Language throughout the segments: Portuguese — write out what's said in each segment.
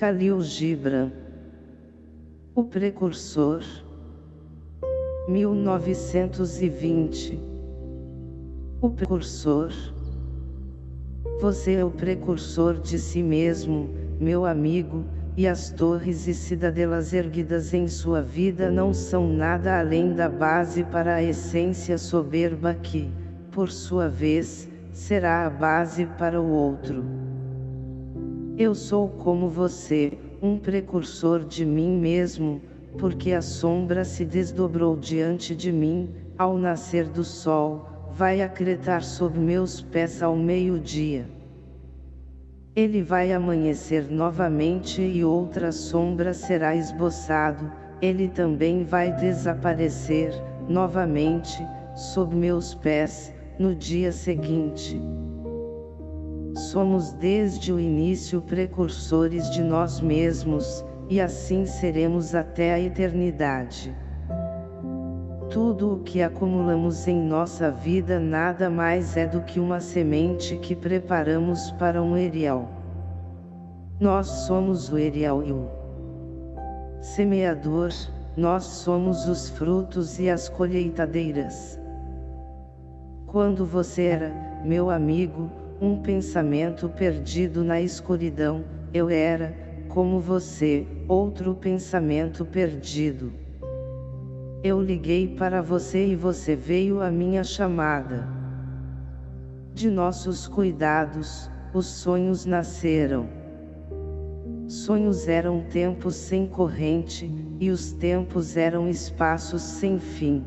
Khalil Gibran O Precursor 1920 O Precursor Você é o precursor de si mesmo, meu amigo, e as torres e cidadelas erguidas em sua vida não são nada além da base para a essência soberba que, por sua vez, será a base para o outro. Eu sou como você, um precursor de mim mesmo, porque a sombra se desdobrou diante de mim, ao nascer do sol, vai acretar sob meus pés ao meio-dia. Ele vai amanhecer novamente e outra sombra será esboçado, ele também vai desaparecer, novamente, sob meus pés, no dia seguinte. Somos desde o início precursores de nós mesmos, e assim seremos até a eternidade. Tudo o que acumulamos em nossa vida nada mais é do que uma semente que preparamos para um erial. Nós somos o erial e o semeador, nós somos os frutos e as colheitadeiras. Quando você era, meu amigo, um pensamento perdido na escuridão, eu era, como você, outro pensamento perdido. Eu liguei para você e você veio à minha chamada. De nossos cuidados, os sonhos nasceram. Sonhos eram tempos sem corrente, e os tempos eram espaços sem fim.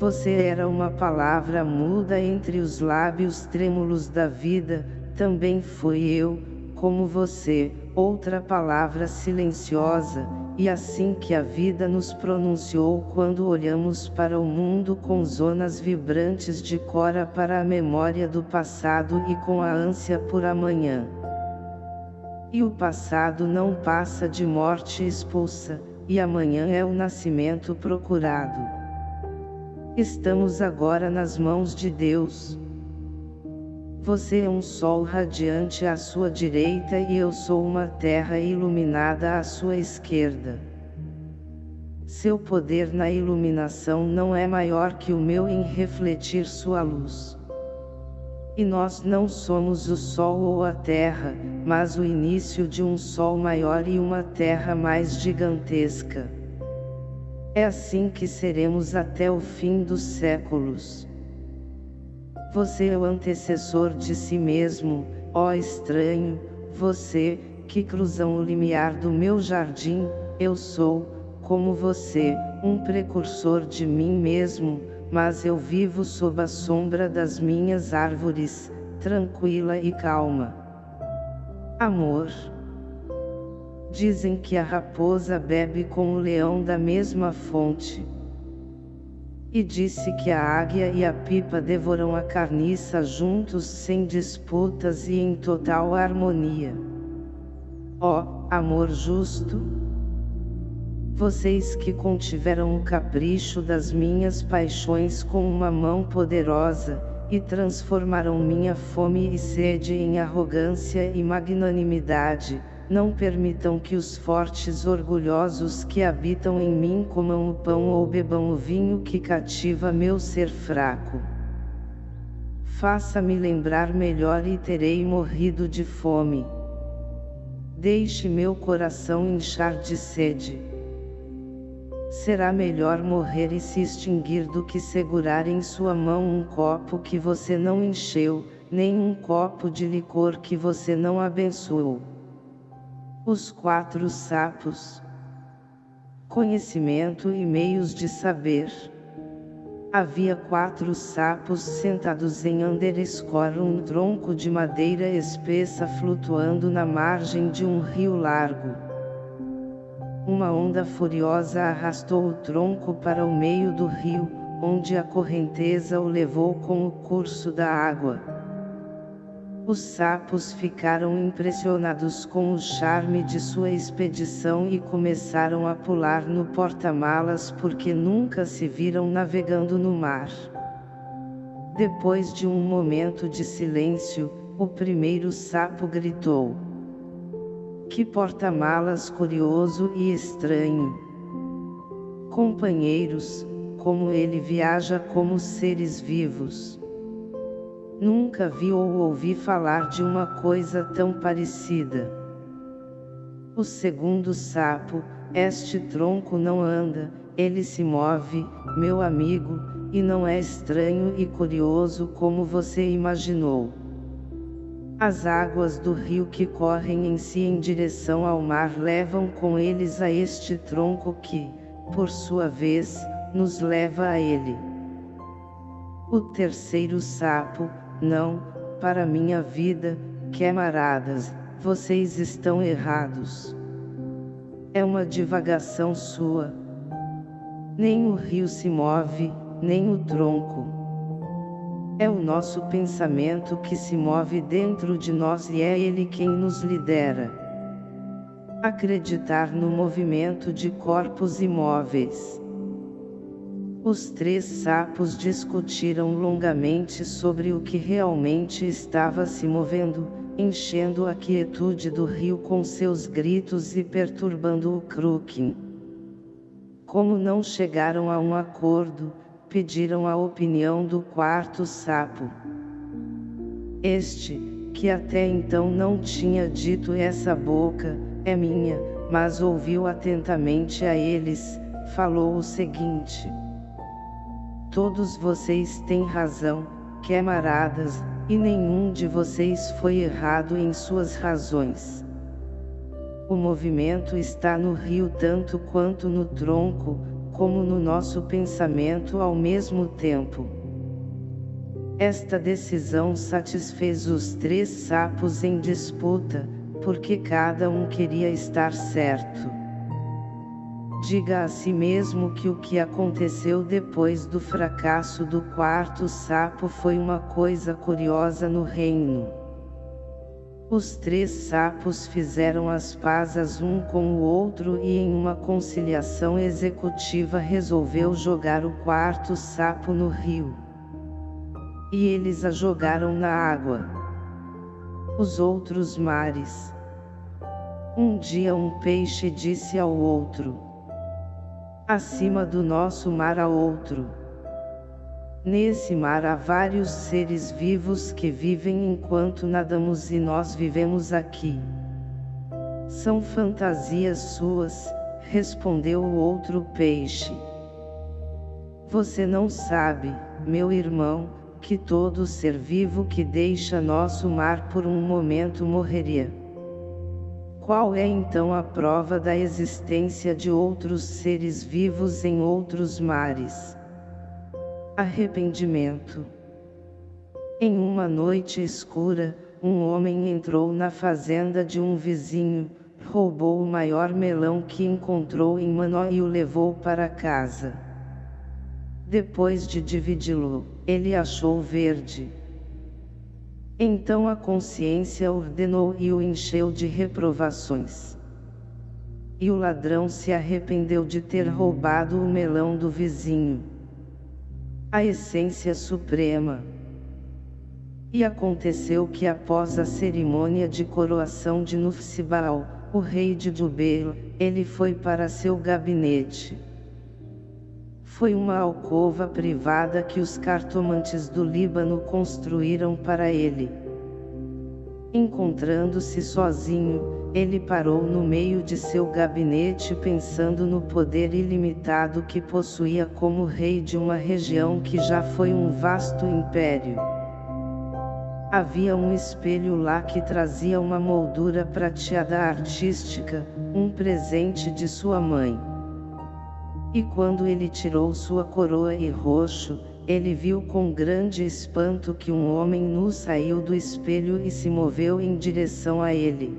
Você era uma palavra muda entre os lábios trêmulos da vida, também fui eu, como você, outra palavra silenciosa, e assim que a vida nos pronunciou quando olhamos para o mundo com zonas vibrantes de cora para a memória do passado e com a ânsia por amanhã. E o passado não passa de morte expulsa, e amanhã é o nascimento procurado. Estamos agora nas mãos de Deus. Você é um sol radiante à sua direita e eu sou uma terra iluminada à sua esquerda. Seu poder na iluminação não é maior que o meu em refletir sua luz. E nós não somos o sol ou a terra, mas o início de um sol maior e uma terra mais gigantesca. É assim que seremos até o fim dos séculos. Você é o antecessor de si mesmo, ó estranho, você, que cruzam o limiar do meu jardim, eu sou, como você, um precursor de mim mesmo, mas eu vivo sob a sombra das minhas árvores, tranquila e calma. Amor Dizem que a raposa bebe com o leão da mesma fonte. E disse que a águia e a pipa devoram a carniça juntos sem disputas e em total harmonia. Ó, oh, amor justo! Vocês que contiveram o capricho das minhas paixões com uma mão poderosa, e transformaram minha fome e sede em arrogância e magnanimidade, não permitam que os fortes orgulhosos que habitam em mim comam o pão ou bebam o vinho que cativa meu ser fraco. Faça-me lembrar melhor e terei morrido de fome. Deixe meu coração inchar de sede. Será melhor morrer e se extinguir do que segurar em sua mão um copo que você não encheu, nem um copo de licor que você não abençoou. Os quatro sapos. Conhecimento e meios de saber. Havia quatro sapos sentados em Underscore um tronco de madeira espessa flutuando na margem de um rio largo. Uma onda furiosa arrastou o tronco para o meio do rio, onde a correnteza o levou com o curso da água. Os sapos ficaram impressionados com o charme de sua expedição e começaram a pular no porta-malas porque nunca se viram navegando no mar. Depois de um momento de silêncio, o primeiro sapo gritou. Que porta-malas curioso e estranho. Companheiros, como ele viaja como seres vivos. Nunca vi ou ouvi falar de uma coisa tão parecida. O segundo sapo, este tronco não anda, ele se move, meu amigo, e não é estranho e curioso como você imaginou. As águas do rio que correm em si em direção ao mar levam com eles a este tronco que, por sua vez, nos leva a ele. O terceiro sapo, não, para minha vida, camaradas, vocês estão errados. É uma divagação sua. Nem o rio se move, nem o tronco. É o nosso pensamento que se move dentro de nós e é ele quem nos lidera. Acreditar no movimento de corpos imóveis. Os três sapos discutiram longamente sobre o que realmente estava se movendo, enchendo a quietude do rio com seus gritos e perturbando o Crooking. Como não chegaram a um acordo, pediram a opinião do quarto sapo. Este, que até então não tinha dito essa boca, é minha, mas ouviu atentamente a eles, falou o seguinte. Todos vocês têm razão, camaradas, e nenhum de vocês foi errado em suas razões. O movimento está no rio tanto quanto no tronco, como no nosso pensamento ao mesmo tempo. Esta decisão satisfez os três sapos em disputa, porque cada um queria estar certo. Diga a si mesmo que o que aconteceu depois do fracasso do quarto sapo foi uma coisa curiosa no reino. Os três sapos fizeram as pazes um com o outro e em uma conciliação executiva resolveu jogar o quarto sapo no rio. E eles a jogaram na água. Os outros mares. Um dia um peixe disse ao outro. Acima do nosso mar há outro. Nesse mar há vários seres vivos que vivem enquanto nadamos e nós vivemos aqui. São fantasias suas, respondeu o outro peixe. Você não sabe, meu irmão, que todo ser vivo que deixa nosso mar por um momento morreria. Qual é então a prova da existência de outros seres vivos em outros mares? Arrependimento. Em uma noite escura, um homem entrou na fazenda de um vizinho, roubou o maior melão que encontrou em Manó e o levou para casa. Depois de dividi-lo, ele achou verde. Então a consciência ordenou e o encheu de reprovações. E o ladrão se arrependeu de ter roubado o melão do vizinho a essência suprema. E aconteceu que após a cerimônia de coroação de Nufsibal, o rei de Jubel, ele foi para seu gabinete. Foi uma alcova privada que os cartomantes do Líbano construíram para ele. Encontrando-se sozinho, ele parou no meio de seu gabinete pensando no poder ilimitado que possuía como rei de uma região que já foi um vasto império. Havia um espelho lá que trazia uma moldura prateada artística, um presente de sua mãe. E quando ele tirou sua coroa e roxo, ele viu com grande espanto que um homem nu saiu do espelho e se moveu em direção a ele.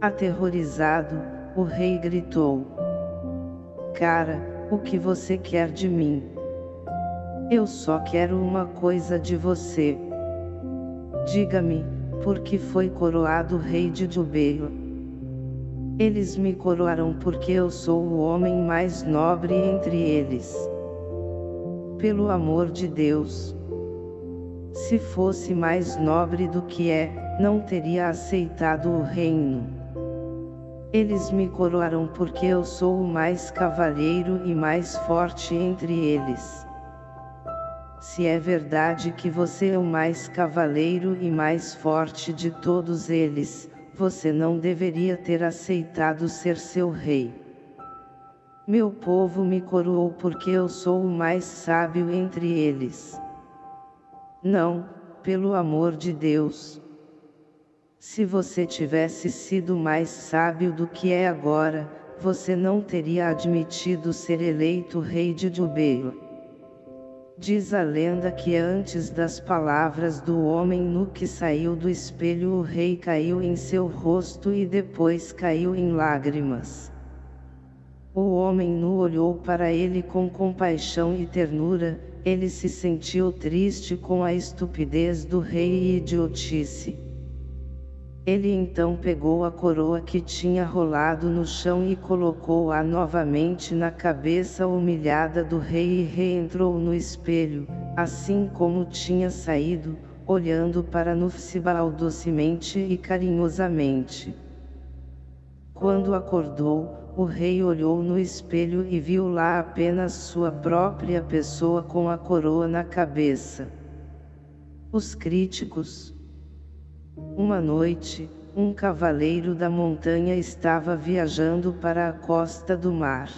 Aterrorizado, o rei gritou. Cara, o que você quer de mim? Eu só quero uma coisa de você. Diga-me, por que foi coroado rei de Jubeila? Eles me coroaram porque eu sou o homem mais nobre entre eles. Pelo amor de Deus. Se fosse mais nobre do que é, não teria aceitado o reino. Eles me coroaram porque eu sou o mais cavalheiro e mais forte entre eles. Se é verdade que você é o mais cavaleiro e mais forte de todos eles, você não deveria ter aceitado ser seu rei. Meu povo me coroou porque eu sou o mais sábio entre eles. Não, pelo amor de Deus. Se você tivesse sido mais sábio do que é agora, você não teria admitido ser eleito rei de Jubeila. Diz a lenda que antes das palavras do homem nu que saiu do espelho o rei caiu em seu rosto e depois caiu em lágrimas. O homem nu olhou para ele com compaixão e ternura, ele se sentiu triste com a estupidez do rei e idiotice. Ele então pegou a coroa que tinha rolado no chão e colocou-a novamente na cabeça humilhada do rei e reentrou no espelho, assim como tinha saído, olhando para Nufsibal docemente e carinhosamente. Quando acordou, o rei olhou no espelho e viu lá apenas sua própria pessoa com a coroa na cabeça. Os críticos, uma noite, um cavaleiro da montanha estava viajando para a costa do mar.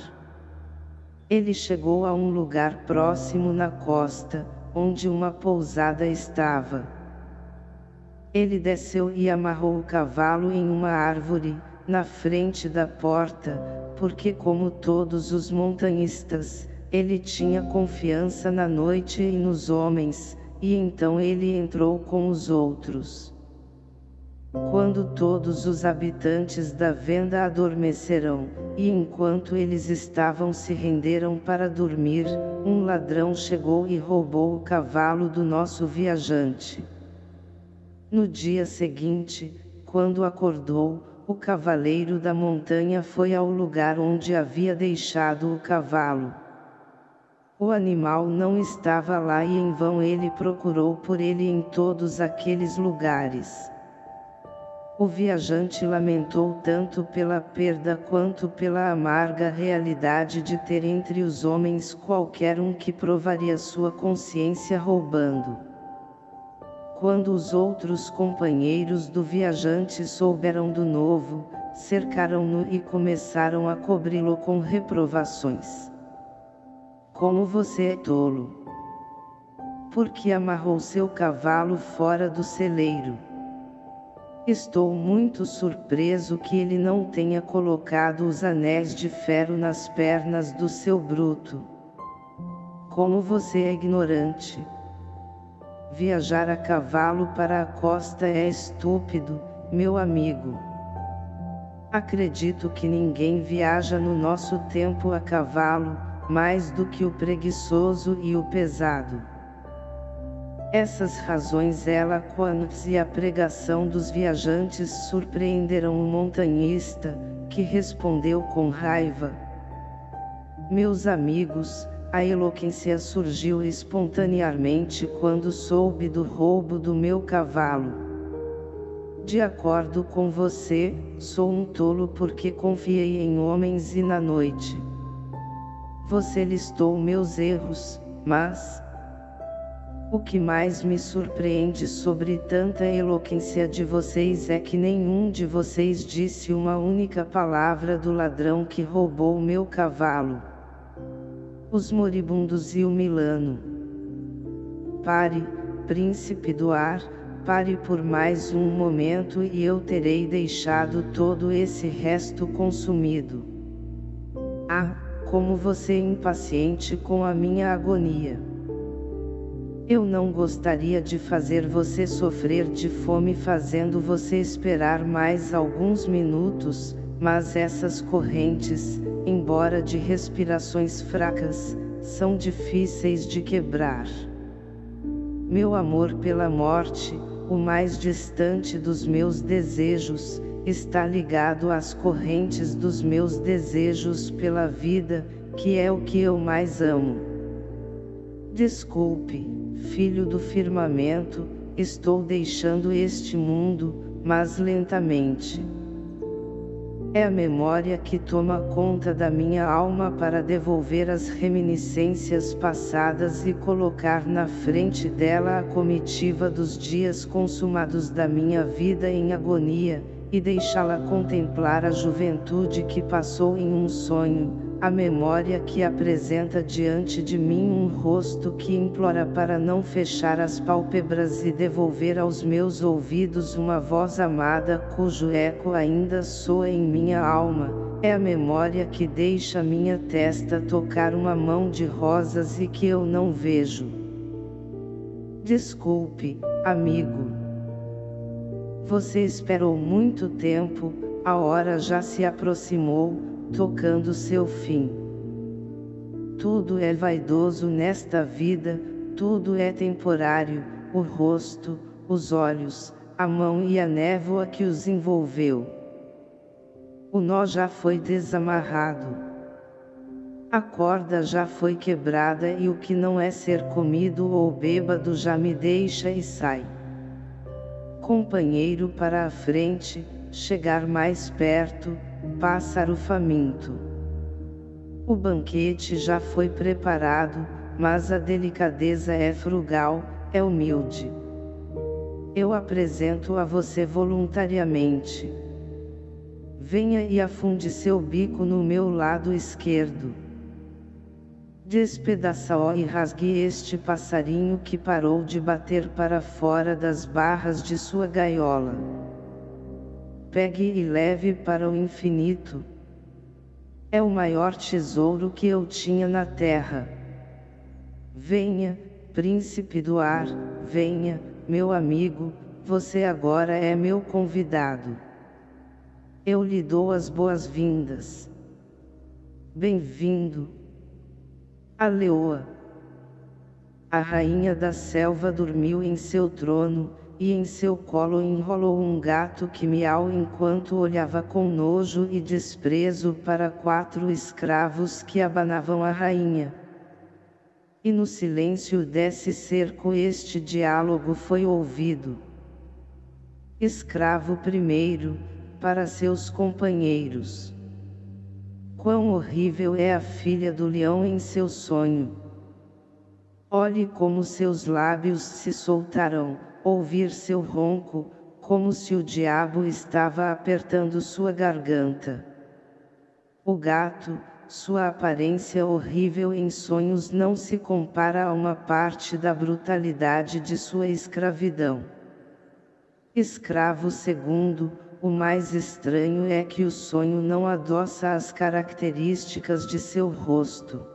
Ele chegou a um lugar próximo na costa, onde uma pousada estava. Ele desceu e amarrou o cavalo em uma árvore, na frente da porta, porque como todos os montanhistas, ele tinha confiança na noite e nos homens, e então ele entrou com os outros. Quando todos os habitantes da venda adormecerão, e enquanto eles estavam se renderam para dormir, um ladrão chegou e roubou o cavalo do nosso viajante. No dia seguinte, quando acordou, o cavaleiro da montanha foi ao lugar onde havia deixado o cavalo. O animal não estava lá e em vão ele procurou por ele em todos aqueles lugares. O viajante lamentou tanto pela perda quanto pela amarga realidade de ter entre os homens qualquer um que provaria sua consciência roubando. Quando os outros companheiros do viajante souberam do novo, cercaram-no e começaram a cobri-lo com reprovações. Como você é tolo! Porque amarrou seu cavalo fora do celeiro. Estou muito surpreso que ele não tenha colocado os anéis de ferro nas pernas do seu bruto. Como você é ignorante. Viajar a cavalo para a costa é estúpido, meu amigo. Acredito que ninguém viaja no nosso tempo a cavalo, mais do que o preguiçoso e o pesado. Essas razões eloquentes e a pregação dos viajantes surpreenderam o montanhista, que respondeu com raiva. Meus amigos, a eloquência surgiu espontaneamente quando soube do roubo do meu cavalo. De acordo com você, sou um tolo porque confiei em homens e na noite. Você listou meus erros, mas, o que mais me surpreende sobre tanta eloquência de vocês é que nenhum de vocês disse uma única palavra do ladrão que roubou meu cavalo. Os moribundos e o Milano. Pare, príncipe do ar, pare por mais um momento e eu terei deixado todo esse resto consumido. Ah, como você é impaciente com a minha agonia. Eu não gostaria de fazer você sofrer de fome fazendo você esperar mais alguns minutos, mas essas correntes, embora de respirações fracas, são difíceis de quebrar. Meu amor pela morte, o mais distante dos meus desejos, está ligado às correntes dos meus desejos pela vida, que é o que eu mais amo. Desculpe filho do firmamento, estou deixando este mundo, mas lentamente. É a memória que toma conta da minha alma para devolver as reminiscências passadas e colocar na frente dela a comitiva dos dias consumados da minha vida em agonia, e deixá-la contemplar a juventude que passou em um sonho, a memória que apresenta diante de mim um rosto que implora para não fechar as pálpebras e devolver aos meus ouvidos uma voz amada cujo eco ainda soa em minha alma, é a memória que deixa minha testa tocar uma mão de rosas e que eu não vejo. Desculpe, amigo. Você esperou muito tempo, a hora já se aproximou, tocando seu fim. Tudo é vaidoso nesta vida, tudo é temporário, o rosto, os olhos, a mão e a névoa que os envolveu. O nó já foi desamarrado. A corda já foi quebrada e o que não é ser comido ou bêbado já me deixa e sai. Companheiro para a frente, chegar mais perto, pássaro faminto. O banquete já foi preparado, mas a delicadeza é frugal, é humilde. Eu apresento a você voluntariamente. Venha e afunde seu bico no meu lado esquerdo. Despedaça-o e rasgue este passarinho que parou de bater para fora das barras de sua gaiola pegue e leve para o infinito. É o maior tesouro que eu tinha na terra. Venha, príncipe do ar, venha, meu amigo, você agora é meu convidado. Eu lhe dou as boas-vindas. Bem-vindo. A leoa. A rainha da selva dormiu em seu trono, e em seu colo enrolou um gato que miau enquanto olhava com nojo e desprezo para quatro escravos que abanavam a rainha. E no silêncio desse cerco este diálogo foi ouvido. Escravo primeiro, para seus companheiros. Quão horrível é a filha do leão em seu sonho. Olhe como seus lábios se soltarão ouvir seu ronco, como se o diabo estava apertando sua garganta. O gato, sua aparência horrível em sonhos não se compara a uma parte da brutalidade de sua escravidão. Escravo segundo, o mais estranho é que o sonho não adoça as características de seu rosto.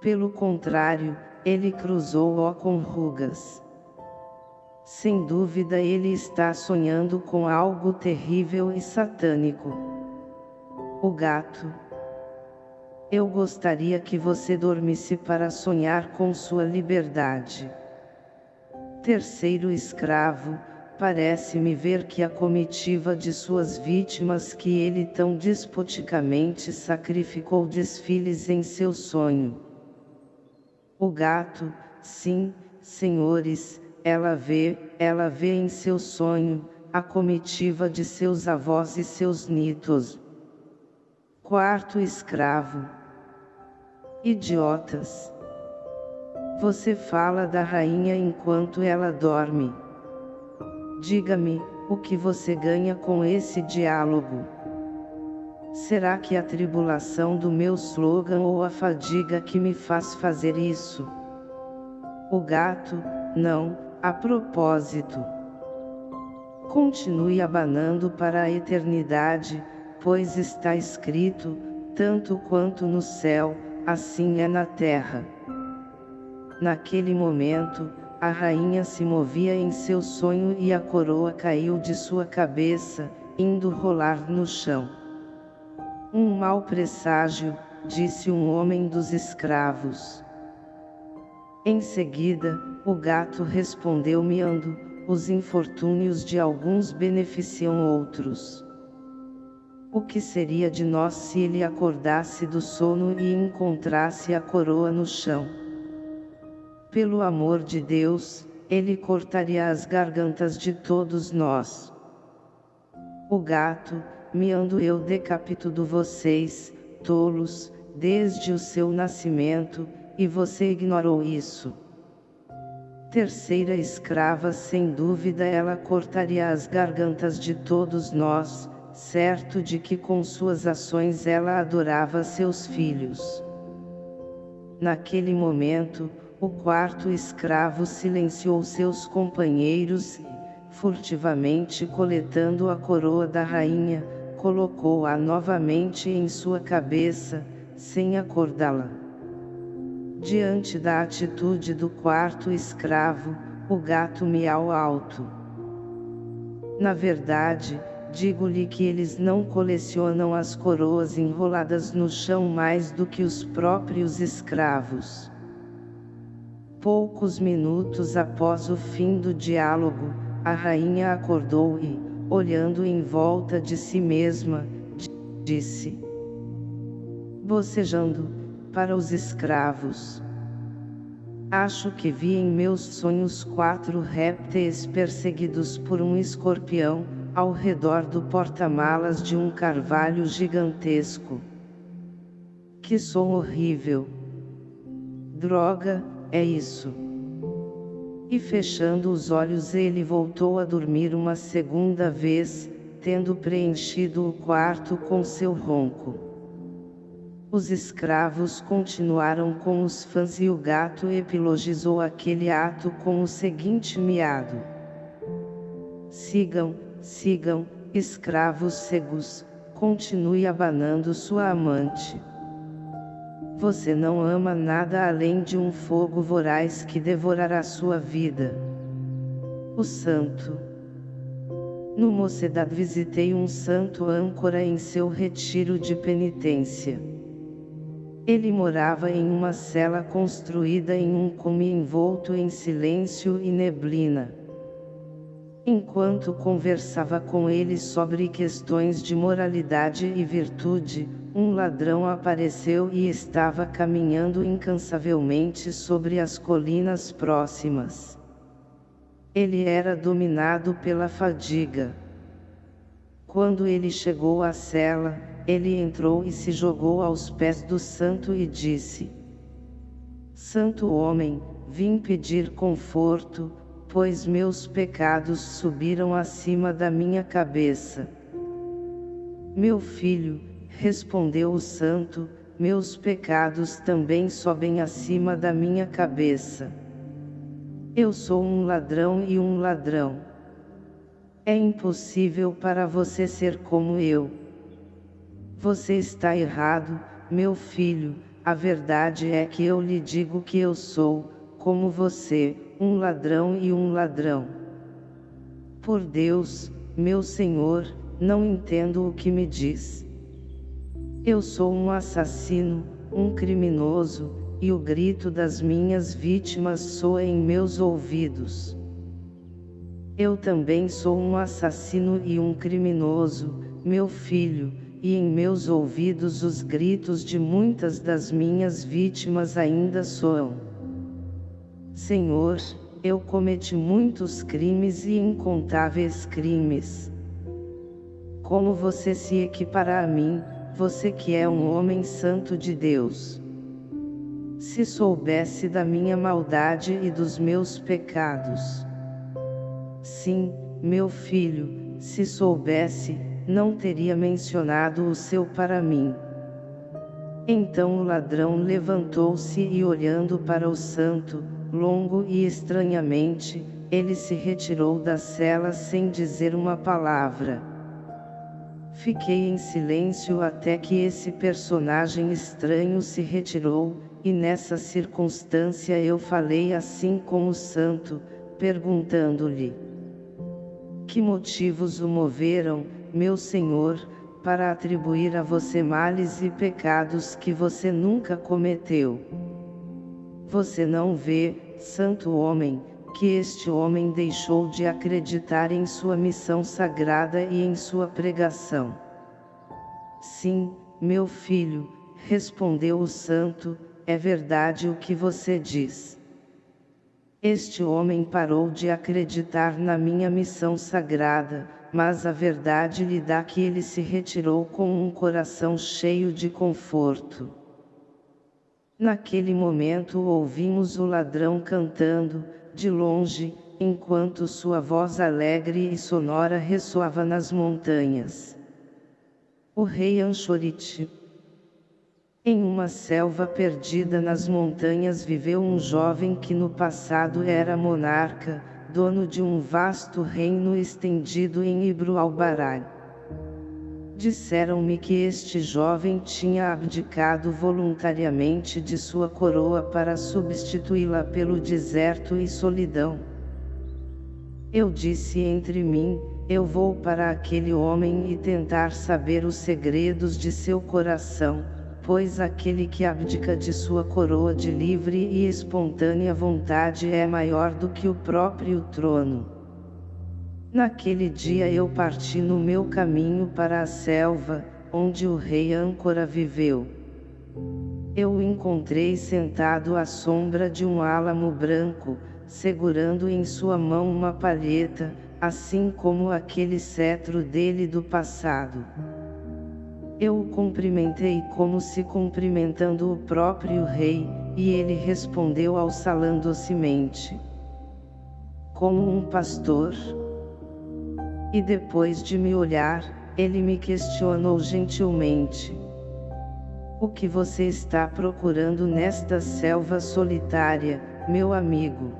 Pelo contrário, ele cruzou-o com rugas. Sem dúvida ele está sonhando com algo terrível e satânico. O gato. Eu gostaria que você dormisse para sonhar com sua liberdade. Terceiro escravo, parece-me ver que a comitiva de suas vítimas que ele tão despoticamente sacrificou desfiles em seu sonho. O gato, sim, senhores, ela vê, ela vê em seu sonho, a comitiva de seus avós e seus nitos. Quarto escravo. Idiotas. Você fala da rainha enquanto ela dorme. Diga-me, o que você ganha com esse diálogo? Será que a tribulação do meu slogan ou a fadiga que me faz fazer isso? O gato, não, a propósito, continue abanando para a eternidade, pois está escrito, tanto quanto no céu, assim é na terra. Naquele momento, a rainha se movia em seu sonho e a coroa caiu de sua cabeça, indo rolar no chão. Um mau presságio, disse um homem dos escravos. Em seguida, o gato respondeu miando, os infortúnios de alguns beneficiam outros. O que seria de nós se ele acordasse do sono e encontrasse a coroa no chão? Pelo amor de Deus, ele cortaria as gargantas de todos nós. O gato, me ando eu decapito do vocês, tolos, desde o seu nascimento, e você ignorou isso. Terceira escrava sem dúvida ela cortaria as gargantas de todos nós, certo de que com suas ações ela adorava seus filhos. Naquele momento, o quarto escravo silenciou seus companheiros e, furtivamente coletando a coroa da rainha, colocou-a novamente em sua cabeça, sem acordá-la. Diante da atitude do quarto escravo, o gato miau alto. Na verdade, digo-lhe que eles não colecionam as coroas enroladas no chão mais do que os próprios escravos. Poucos minutos após o fim do diálogo, a rainha acordou e, olhando em volta de si mesma, disse, bocejando, para os escravos. Acho que vi em meus sonhos quatro répteis perseguidos por um escorpião, ao redor do porta-malas de um carvalho gigantesco. Que som horrível! Droga, é isso. E fechando os olhos ele voltou a dormir uma segunda vez, tendo preenchido o quarto com seu ronco. Os escravos continuaram com os fãs e o gato epilogizou aquele ato com o seguinte miado. Sigam, sigam, escravos cegos, continue abanando sua amante. Você não ama nada além de um fogo voraz que devorará sua vida. O Santo No Mocedade visitei um santo âncora em seu retiro de penitência. Ele morava em uma cela construída em um cume envolto em silêncio e neblina. Enquanto conversava com ele sobre questões de moralidade e virtude, um ladrão apareceu e estava caminhando incansavelmente sobre as colinas próximas. Ele era dominado pela fadiga. Quando ele chegou à cela, ele entrou e se jogou aos pés do santo e disse, Santo homem, vim pedir conforto, pois meus pecados subiram acima da minha cabeça. Meu filho, Respondeu o santo, meus pecados também sobem acima da minha cabeça. Eu sou um ladrão e um ladrão. É impossível para você ser como eu. Você está errado, meu filho, a verdade é que eu lhe digo que eu sou, como você, um ladrão e um ladrão. Por Deus, meu Senhor, não entendo o que me diz. Eu sou um assassino, um criminoso, e o grito das minhas vítimas soa em meus ouvidos. Eu também sou um assassino e um criminoso, meu filho, e em meus ouvidos os gritos de muitas das minhas vítimas ainda soam. Senhor, eu cometi muitos crimes e incontáveis crimes. Como você se equipara a mim, você que é um homem santo de Deus. Se soubesse da minha maldade e dos meus pecados. Sim, meu filho, se soubesse, não teria mencionado o seu para mim. Então o ladrão levantou-se e olhando para o santo, longo e estranhamente, ele se retirou da cela sem dizer uma palavra. Fiquei em silêncio até que esse personagem estranho se retirou, e nessa circunstância eu falei assim com o santo, perguntando-lhe: Que motivos o moveram, meu senhor, para atribuir a você males e pecados que você nunca cometeu? Você não vê, santo homem, que este homem deixou de acreditar em sua missão sagrada e em sua pregação. Sim, meu filho, respondeu o santo, é verdade o que você diz. Este homem parou de acreditar na minha missão sagrada, mas a verdade lhe dá que ele se retirou com um coração cheio de conforto. Naquele momento ouvimos o ladrão cantando, de longe, enquanto sua voz alegre e sonora ressoava nas montanhas. O rei Anchorite Em uma selva perdida nas montanhas viveu um jovem que no passado era monarca, dono de um vasto reino estendido em Ibru-al-Barai. Disseram-me que este jovem tinha abdicado voluntariamente de sua coroa para substituí-la pelo deserto e solidão. Eu disse entre mim, eu vou para aquele homem e tentar saber os segredos de seu coração, pois aquele que abdica de sua coroa de livre e espontânea vontade é maior do que o próprio trono. Naquele dia eu parti no meu caminho para a selva, onde o rei âncora viveu. Eu o encontrei sentado à sombra de um álamo branco, segurando em sua mão uma palheta, assim como aquele cetro dele do passado. Eu o cumprimentei como se cumprimentando o próprio rei, e ele respondeu ao salão docemente. Como um pastor? E depois de me olhar, ele me questionou gentilmente. O que você está procurando nesta selva solitária, meu amigo?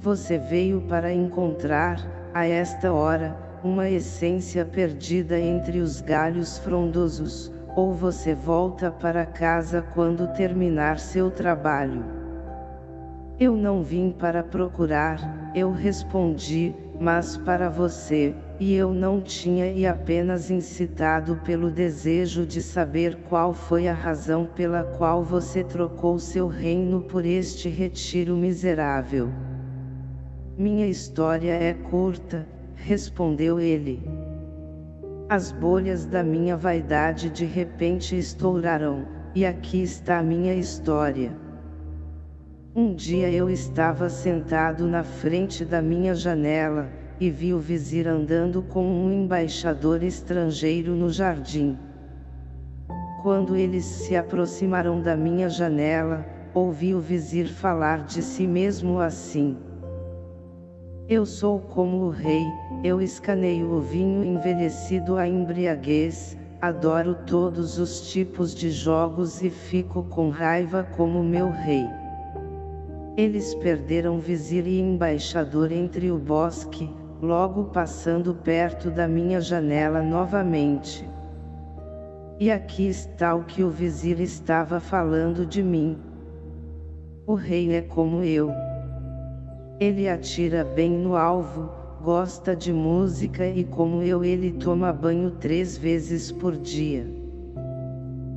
Você veio para encontrar, a esta hora, uma essência perdida entre os galhos frondosos, ou você volta para casa quando terminar seu trabalho. Eu não vim para procurar, eu respondi, mas para você, e eu não tinha e apenas incitado pelo desejo de saber qual foi a razão pela qual você trocou seu reino por este retiro miserável. Minha história é curta, respondeu ele. As bolhas da minha vaidade de repente estourarão, e aqui está a minha história. Um dia eu estava sentado na frente da minha janela, e vi o vizir andando com um embaixador estrangeiro no jardim. Quando eles se aproximaram da minha janela, ouvi o vizir falar de si mesmo assim. Eu sou como o rei, eu escaneio o vinho envelhecido à embriaguez, adoro todos os tipos de jogos e fico com raiva como meu rei. Eles perderam vizir e embaixador entre o bosque, logo passando perto da minha janela novamente. E aqui está o que o vizir estava falando de mim. O rei é como eu. Ele atira bem no alvo, gosta de música e como eu ele toma banho três vezes por dia.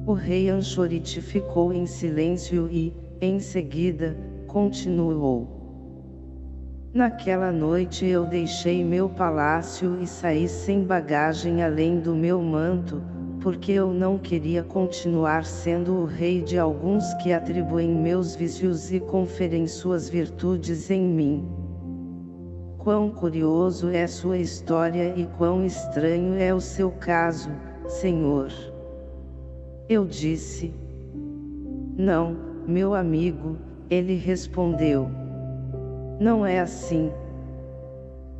O rei Anchorite ficou em silêncio e, em seguida, continuou. Naquela noite eu deixei meu palácio e saí sem bagagem além do meu manto, porque eu não queria continuar sendo o rei de alguns que atribuem meus vícios e conferem suas virtudes em mim. Quão curioso é sua história e quão estranho é o seu caso, Senhor. Eu disse. Não, meu amigo, ele respondeu. Não é assim.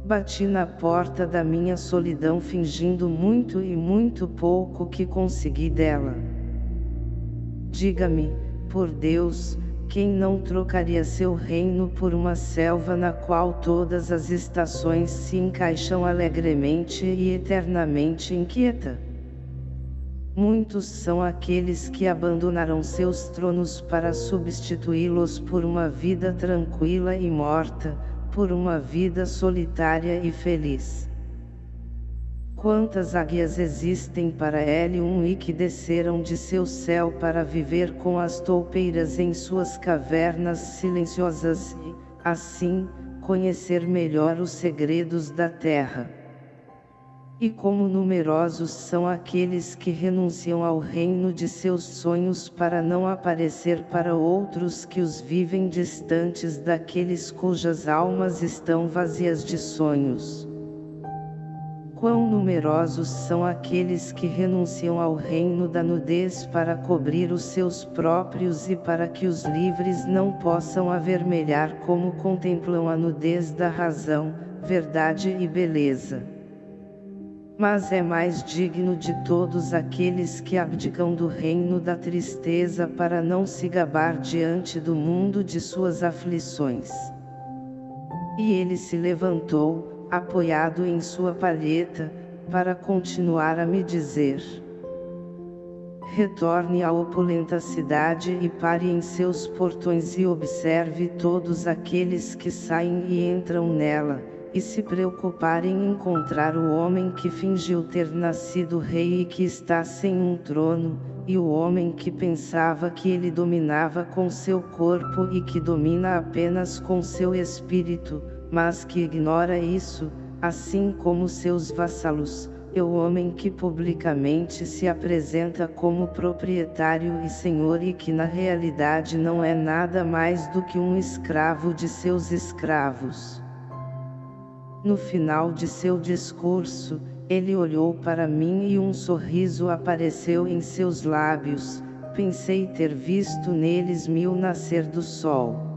Bati na porta da minha solidão fingindo muito e muito pouco que consegui dela. Diga-me, por Deus, quem não trocaria seu reino por uma selva na qual todas as estações se encaixam alegremente e eternamente inquieta? Muitos são aqueles que abandonaram seus tronos para substituí-los por uma vida tranquila e morta, por uma vida solitária e feliz. Quantas águias existem para L1 e que desceram de seu céu para viver com as toupeiras em suas cavernas silenciosas e, assim, conhecer melhor os segredos da terra. E como numerosos são aqueles que renunciam ao reino de seus sonhos para não aparecer para outros que os vivem distantes daqueles cujas almas estão vazias de sonhos. Quão numerosos são aqueles que renunciam ao reino da nudez para cobrir os seus próprios e para que os livres não possam avermelhar como contemplam a nudez da razão, verdade e beleza. Mas é mais digno de todos aqueles que abdicam do reino da tristeza para não se gabar diante do mundo de suas aflições. E ele se levantou, apoiado em sua palheta, para continuar a me dizer. Retorne à opulenta cidade e pare em seus portões e observe todos aqueles que saem e entram nela, e se preocupar em encontrar o homem que fingiu ter nascido rei e que está sem um trono, e o homem que pensava que ele dominava com seu corpo e que domina apenas com seu espírito, mas que ignora isso, assim como seus vassalos, é o homem que publicamente se apresenta como proprietário e senhor e que na realidade não é nada mais do que um escravo de seus escravos. No final de seu discurso, ele olhou para mim e um sorriso apareceu em seus lábios, pensei ter visto neles mil nascer do sol.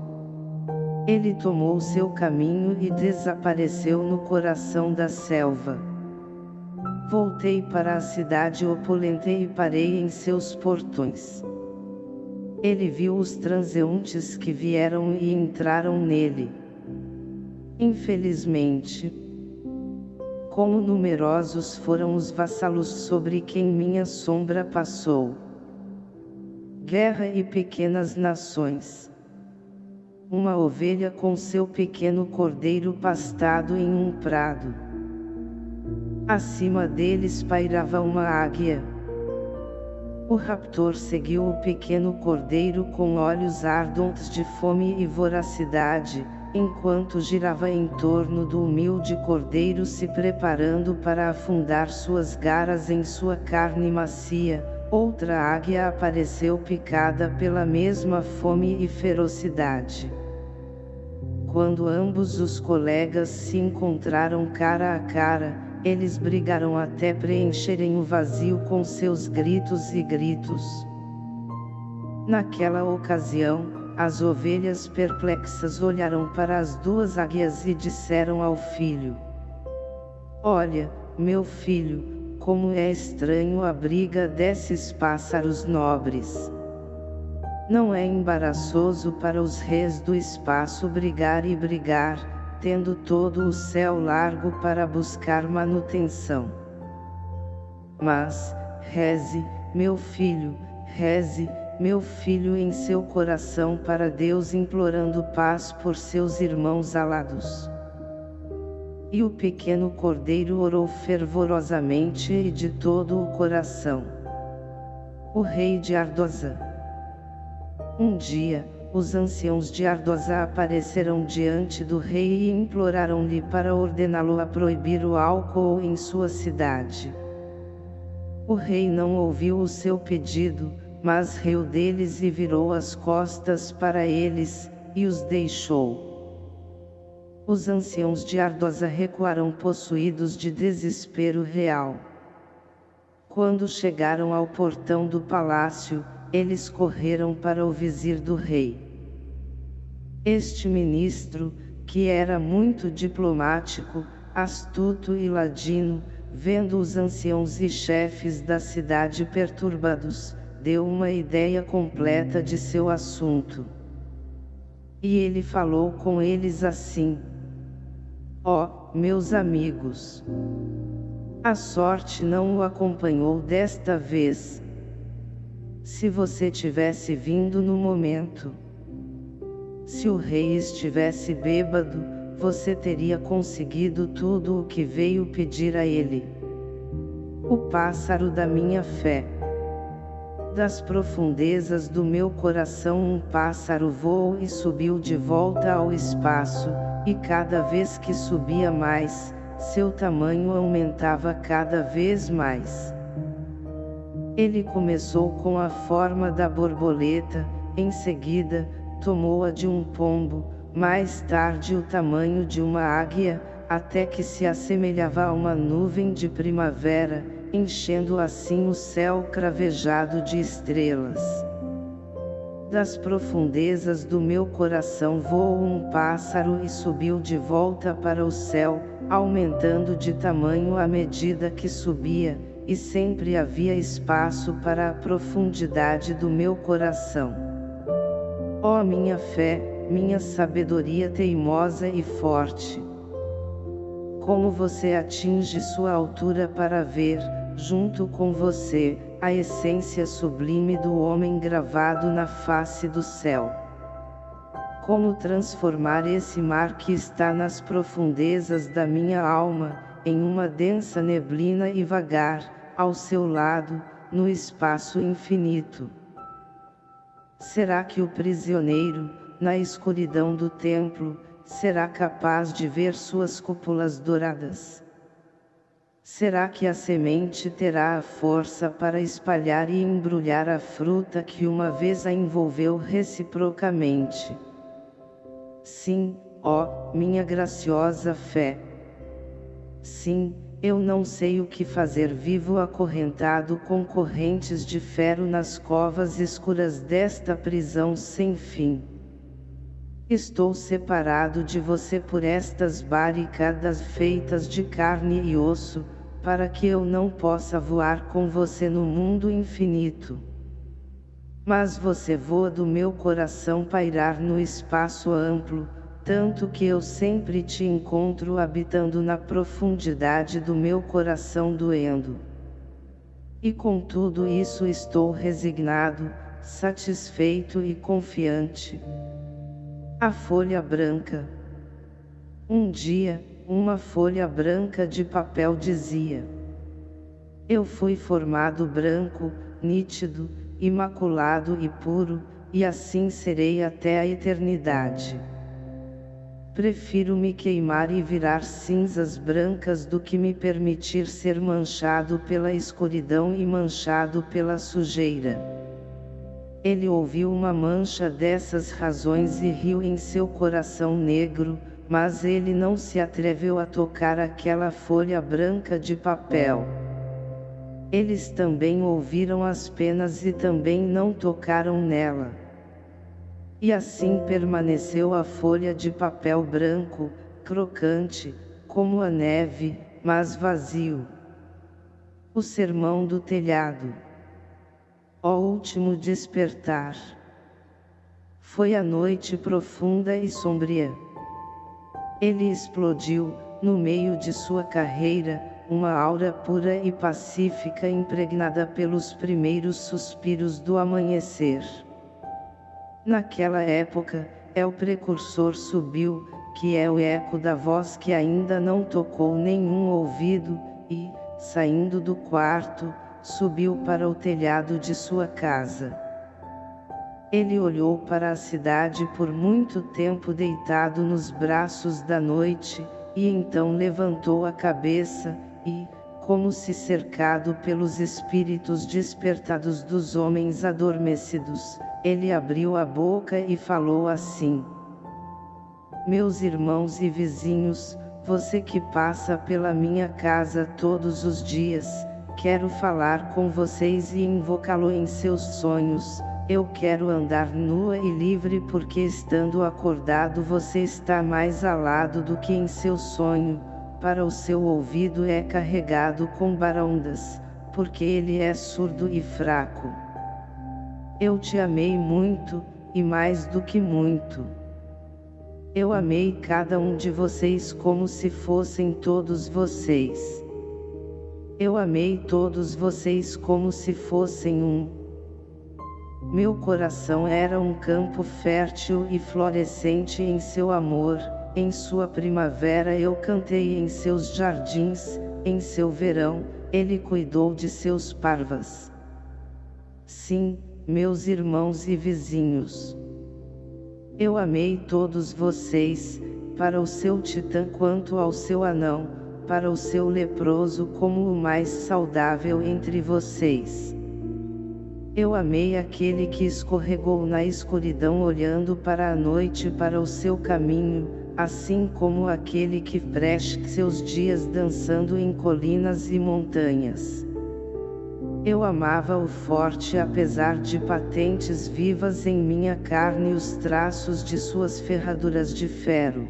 Ele tomou seu caminho e desapareceu no coração da selva. Voltei para a cidade opulenta e parei em seus portões. Ele viu os transeuntes que vieram e entraram nele. Infelizmente, como numerosos foram os vassalos sobre quem minha sombra passou. Guerra e pequenas nações uma ovelha com seu pequeno cordeiro pastado em um prado. Acima deles pairava uma águia. O raptor seguiu o pequeno cordeiro com olhos ardentes de fome e voracidade, enquanto girava em torno do humilde cordeiro se preparando para afundar suas garras em sua carne macia, outra águia apareceu picada pela mesma fome e ferocidade. Quando ambos os colegas se encontraram cara a cara, eles brigaram até preencherem o vazio com seus gritos e gritos. Naquela ocasião, as ovelhas perplexas olharam para as duas águias e disseram ao filho: Olha, meu filho, como é estranho a briga desses pássaros nobres. Não é embaraçoso para os reis do espaço brigar e brigar, tendo todo o céu largo para buscar manutenção. Mas, reze, meu filho, reze, meu filho em seu coração para Deus implorando paz por seus irmãos alados. E o pequeno cordeiro orou fervorosamente e de todo o coração. O rei de Ardosa um dia, os anciãos de Ardosa apareceram diante do rei e imploraram-lhe para ordená-lo a proibir o álcool em sua cidade. O rei não ouviu o seu pedido, mas riu deles e virou as costas para eles, e os deixou. Os anciãos de Ardosa recuaram possuídos de desespero real. Quando chegaram ao portão do palácio, eles correram para o vizir do rei. Este ministro, que era muito diplomático, astuto e ladino, vendo os anciãos e chefes da cidade perturbados, deu uma ideia completa de seu assunto. E ele falou com eles assim: Ó, oh, meus amigos! A sorte não o acompanhou desta vez, se você tivesse vindo no momento. Se o rei estivesse bêbado, você teria conseguido tudo o que veio pedir a ele. O pássaro da minha fé. Das profundezas do meu coração um pássaro voou e subiu de volta ao espaço, e cada vez que subia mais, seu tamanho aumentava cada vez mais. Ele começou com a forma da borboleta, em seguida, tomou a de um pombo, mais tarde o tamanho de uma águia, até que se assemelhava a uma nuvem de primavera, enchendo assim o céu cravejado de estrelas. Das profundezas do meu coração voou um pássaro e subiu de volta para o céu, aumentando de tamanho à medida que subia, e sempre havia espaço para a profundidade do meu coração. Ó oh, minha fé, minha sabedoria teimosa e forte! Como você atinge sua altura para ver, junto com você, a essência sublime do homem gravado na face do céu. Como transformar esse mar que está nas profundezas da minha alma, em uma densa neblina e vagar, ao seu lado, no espaço infinito. Será que o prisioneiro, na escuridão do templo, será capaz de ver suas cúpulas douradas? Será que a semente terá a força para espalhar e embrulhar a fruta que uma vez a envolveu reciprocamente? Sim, ó, minha graciosa fé. Sim, eu não sei o que fazer vivo acorrentado com correntes de ferro nas covas escuras desta prisão sem fim. Estou separado de você por estas barricadas feitas de carne e osso, para que eu não possa voar com você no mundo infinito. Mas você voa do meu coração pairar no espaço amplo, tanto que eu sempre te encontro habitando na profundidade do meu coração doendo. E com tudo isso estou resignado, satisfeito e confiante. A folha branca. Um dia, uma folha branca de papel dizia: Eu fui formado branco, nítido, imaculado e puro, e assim serei até a eternidade. Prefiro me queimar e virar cinzas brancas do que me permitir ser manchado pela escuridão e manchado pela sujeira. Ele ouviu uma mancha dessas razões e riu em seu coração negro, mas ele não se atreveu a tocar aquela folha branca de papel. Eles também ouviram as penas e também não tocaram nela. E assim permaneceu a folha de papel branco, crocante, como a neve, mas vazio. O sermão do telhado ó último despertar. Foi a noite profunda e sombria. Ele explodiu, no meio de sua carreira, uma aura pura e pacífica impregnada pelos primeiros suspiros do amanhecer. Naquela época, é o precursor subiu, que é o eco da voz que ainda não tocou nenhum ouvido, e, saindo do quarto, subiu para o telhado de sua casa. Ele olhou para a cidade por muito tempo deitado nos braços da noite, e então levantou a cabeça, e, como se cercado pelos espíritos despertados dos homens adormecidos, ele abriu a boca e falou assim: Meus irmãos e vizinhos, você que passa pela minha casa todos os dias, Quero falar com vocês e invocá-lo em seus sonhos. Eu quero andar nua e livre porque estando acordado você está mais alado do que em seu sonho. Para o seu ouvido é carregado com barondas, porque ele é surdo e fraco. Eu te amei muito, e mais do que muito. Eu amei cada um de vocês como se fossem todos vocês. Eu amei todos vocês como se fossem um. Meu coração era um campo fértil e florescente em seu amor, em sua primavera eu cantei em seus jardins, em seu verão, ele cuidou de seus parvas. Sim, meus irmãos e vizinhos. Eu amei todos vocês, para o seu titã quanto ao seu anão, para o seu leproso como o mais saudável entre vocês. Eu amei aquele que escorregou na escuridão olhando para a noite para o seu caminho, assim como aquele que preste seus dias dançando em colinas e montanhas. Eu amava o forte apesar de patentes vivas em minha carne os traços de suas ferraduras de ferro.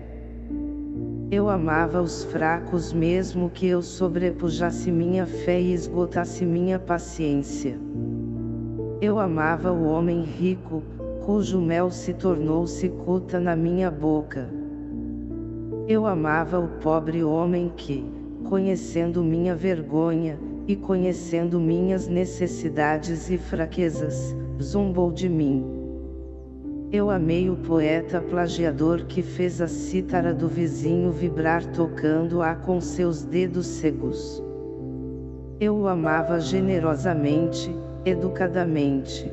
Eu amava os fracos mesmo que eu sobrepujasse minha fé e esgotasse minha paciência. Eu amava o homem rico, cujo mel se tornou cicuta na minha boca. Eu amava o pobre homem que, conhecendo minha vergonha, e conhecendo minhas necessidades e fraquezas, zombou de mim. Eu amei o poeta plagiador que fez a cítara do vizinho vibrar tocando-a com seus dedos cegos. Eu o amava generosamente, educadamente.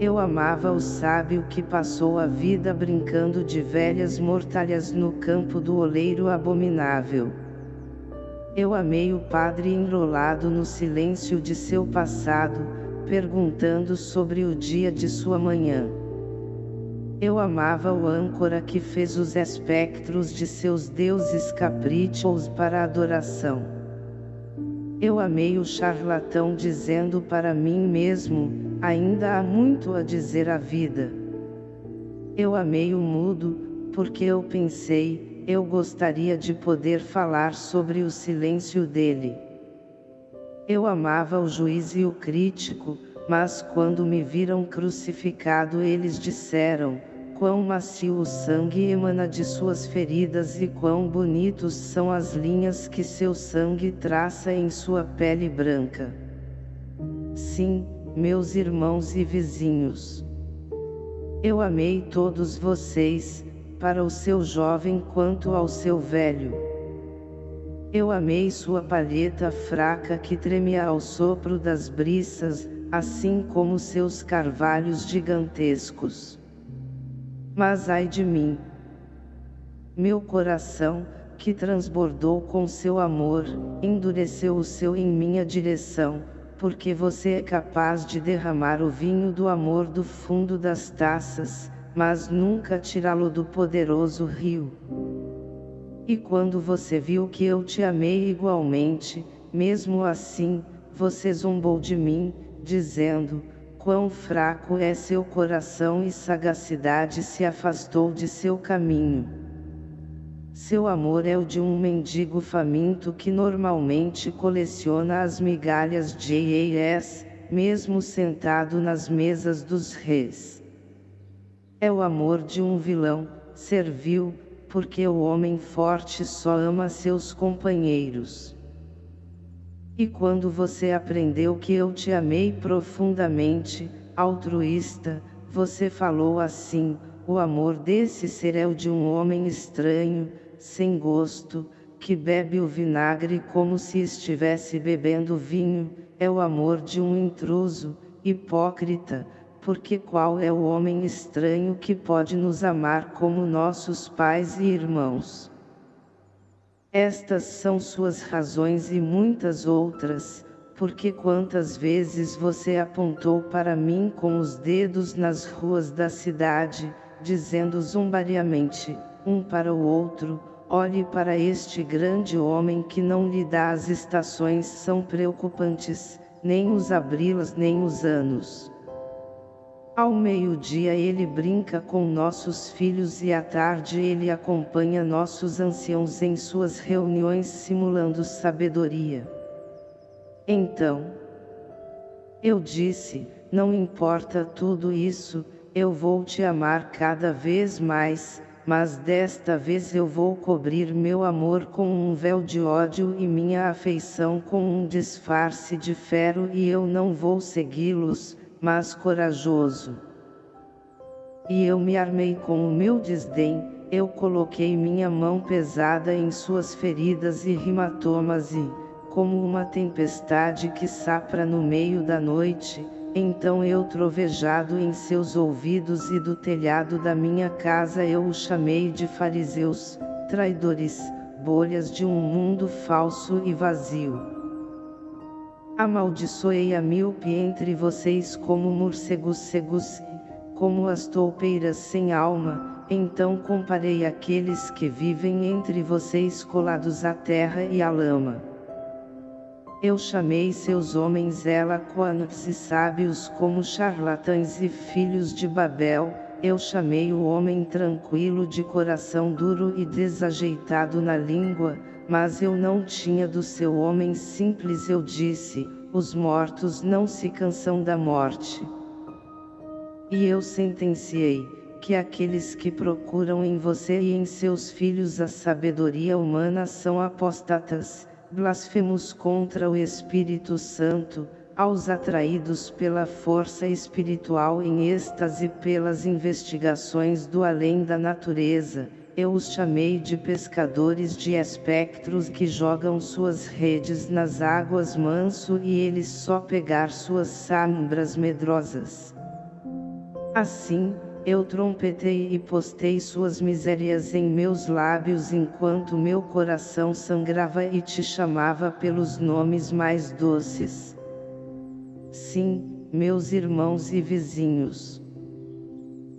Eu amava o sábio que passou a vida brincando de velhas mortalhas no campo do oleiro abominável. Eu amei o padre enrolado no silêncio de seu passado, perguntando sobre o dia de sua manhã. Eu amava o âncora que fez os espectros de seus deuses caprichos para adoração. Eu amei o charlatão dizendo para mim mesmo, Ainda há muito a dizer à vida. Eu amei o mudo, porque eu pensei, eu gostaria de poder falar sobre o silêncio dele. Eu amava o juiz e o crítico, mas quando me viram crucificado eles disseram, quão macio o sangue emana de suas feridas e quão bonitos são as linhas que seu sangue traça em sua pele branca. Sim, meus irmãos e vizinhos. Eu amei todos vocês, para o seu jovem quanto ao seu velho. Eu amei sua palheta fraca que tremia ao sopro das briças, assim como seus carvalhos gigantescos. Mas ai de mim! Meu coração, que transbordou com seu amor, endureceu o seu em minha direção, porque você é capaz de derramar o vinho do amor do fundo das taças, mas nunca tirá-lo do poderoso rio. E quando você viu que eu te amei igualmente, mesmo assim, você zombou de mim, dizendo, quão fraco é seu coração e sagacidade se afastou de seu caminho. Seu amor é o de um mendigo faminto que normalmente coleciona as migalhas de AAS, mesmo sentado nas mesas dos reis. É o amor de um vilão, servil, porque o homem forte só ama seus companheiros. E quando você aprendeu que eu te amei profundamente, altruísta, você falou assim, o amor desse ser é o de um homem estranho, sem gosto, que bebe o vinagre como se estivesse bebendo vinho, é o amor de um intruso, hipócrita, porque qual é o homem estranho que pode nos amar como nossos pais e irmãos? Estas são suas razões e muitas outras, porque quantas vezes você apontou para mim com os dedos nas ruas da cidade, dizendo zombariamente, um para o outro, olhe para este grande homem que não lhe dá as estações são preocupantes, nem os abrilas nem os anos. Ao meio-dia ele brinca com nossos filhos e à tarde ele acompanha nossos anciãos em suas reuniões simulando sabedoria. Então, eu disse, não importa tudo isso, eu vou te amar cada vez mais, mas desta vez eu vou cobrir meu amor com um véu de ódio e minha afeição com um disfarce de ferro e eu não vou segui-los, mas corajoso. E eu me armei com o meu desdém, eu coloquei minha mão pesada em suas feridas e hematomas e, como uma tempestade que sapra no meio da noite, então eu trovejado em seus ouvidos e do telhado da minha casa eu o chamei de fariseus, traidores, bolhas de um mundo falso e vazio. Amaldiçoei a míope entre vocês como morcegos cegos, como as toupeiras sem alma, então comparei aqueles que vivem entre vocês colados à terra e à lama. Eu chamei seus homens eloquentes e sábios como charlatães e filhos de Babel, eu chamei o homem tranquilo de coração duro e desajeitado na língua, mas eu não tinha do seu homem simples eu disse, os mortos não se cansam da morte. E eu sentenciei, que aqueles que procuram em você e em seus filhos a sabedoria humana são apostatas, blasfemos contra o Espírito Santo, aos atraídos pela força espiritual em êxtase pelas investigações do além da natureza, eu os chamei de pescadores de espectros que jogam suas redes nas águas manso e eles só pegar suas sambras medrosas. Assim, eu trompetei e postei suas misérias em meus lábios enquanto meu coração sangrava e te chamava pelos nomes mais doces. Sim, meus irmãos e vizinhos.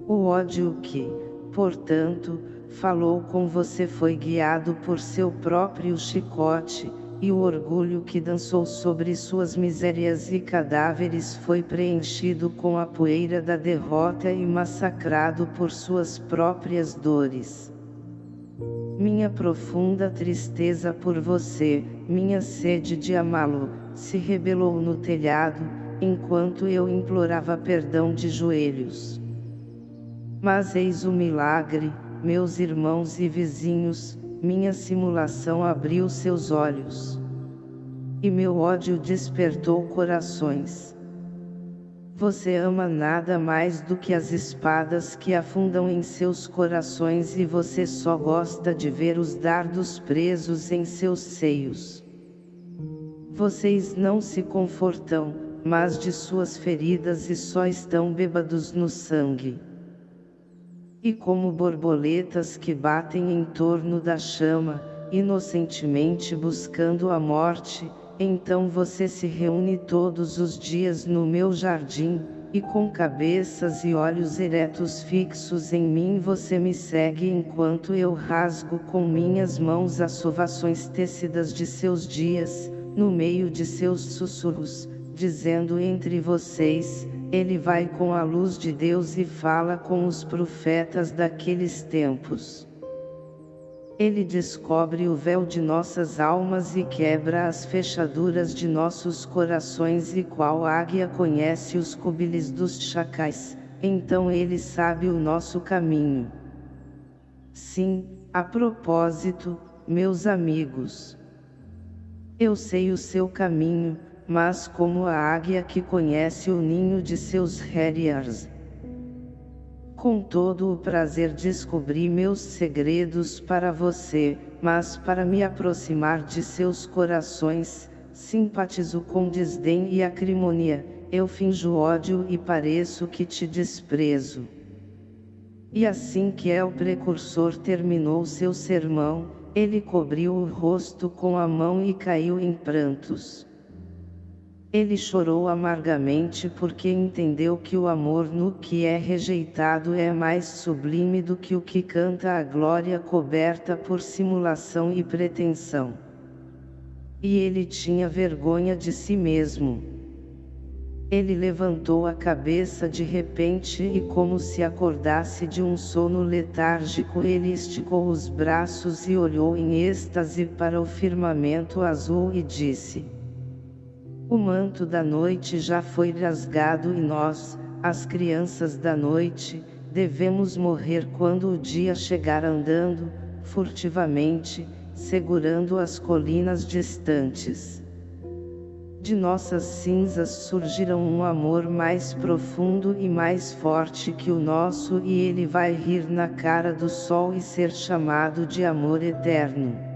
O ódio que, portanto, falou com você foi guiado por seu próprio chicote, e o orgulho que dançou sobre suas misérias e cadáveres foi preenchido com a poeira da derrota e massacrado por suas próprias dores. Minha profunda tristeza por você, minha sede de amá-lo, se rebelou no telhado, enquanto eu implorava perdão de joelhos. Mas eis o milagre, meus irmãos e vizinhos, minha simulação abriu seus olhos. E meu ódio despertou corações. Você ama nada mais do que as espadas que afundam em seus corações e você só gosta de ver os dardos presos em seus seios. Vocês não se confortam, mas de suas feridas e só estão bêbados no sangue. E como borboletas que batem em torno da chama, inocentemente buscando a morte, então você se reúne todos os dias no meu jardim, e com cabeças e olhos eretos fixos em mim você me segue enquanto eu rasgo com minhas mãos as sovações tecidas de seus dias, no meio de seus sussurros, dizendo entre vocês, ele vai com a luz de Deus e fala com os profetas daqueles tempos. Ele descobre o véu de nossas almas e quebra as fechaduras de nossos corações e qual águia conhece os cubiles dos chacais, então ele sabe o nosso caminho. Sim, a propósito, meus amigos. Eu sei o seu caminho, mas como a águia que conhece o ninho de seus harriers. Com todo o prazer descobri meus segredos para você, mas para me aproximar de seus corações, simpatizo com desdém e acrimonia, eu finjo ódio e pareço que te desprezo. E assim que é o precursor terminou seu sermão, ele cobriu o rosto com a mão e caiu em prantos. Ele chorou amargamente porque entendeu que o amor no que é rejeitado é mais sublime do que o que canta a glória coberta por simulação e pretensão. E ele tinha vergonha de si mesmo. Ele levantou a cabeça de repente e como se acordasse de um sono letárgico ele esticou os braços e olhou em êxtase para o firmamento azul e disse o manto da noite já foi rasgado e nós, as crianças da noite, devemos morrer quando o dia chegar andando, furtivamente, segurando as colinas distantes. De nossas cinzas surgirão um amor mais profundo e mais forte que o nosso e ele vai rir na cara do sol e ser chamado de amor eterno.